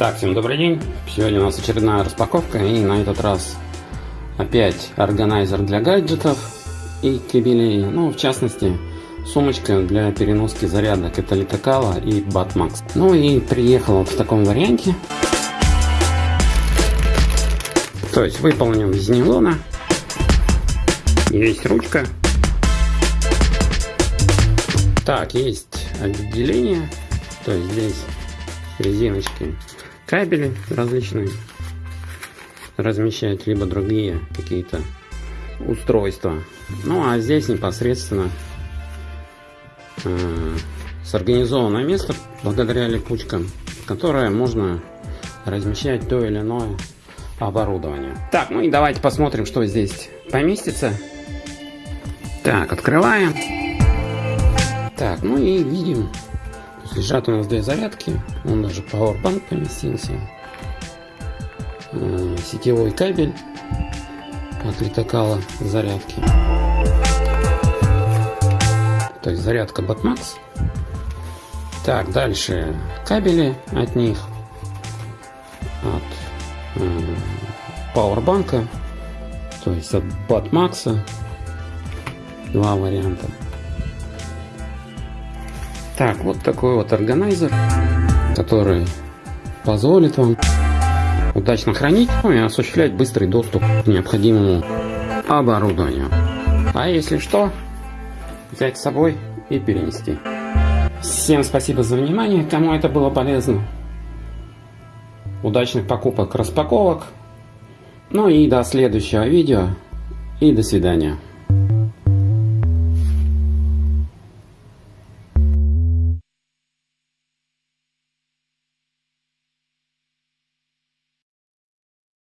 Так, всем добрый день. Сегодня у нас очередная распаковка и на этот раз опять органайзер для гаджетов и кабелей. Ну, в частности, сумочка для переноски зарядок. Это Литокала и Batmax. Ну и приехал вот в таком варианте. То есть выполнен из нейлона. Есть ручка. Так, есть отделение. То есть здесь резиночки кабели различные размещать, либо другие какие-то устройства. Ну а здесь непосредственно э, сорганизованное место благодаря липучкам, которое можно размещать то или иное оборудование. Так, ну и давайте посмотрим, что здесь поместится. Так, открываем. Так, ну и видим Лежат у нас две зарядки. Он даже Powerbank поместился. Э, сетевой кабель от литокала зарядки. То есть зарядка Batmax. Так, дальше кабели от них. От э, Powerbank. То есть от Batmax. Два варианта. Так, вот такой вот органайзер, который позволит вам удачно хранить ну, и осуществлять быстрый доступ к необходимому оборудованию. А если что, взять с собой и перенести. Всем спасибо за внимание, кому это было полезно. Удачных покупок, распаковок. Ну и до следующего видео. И до свидания.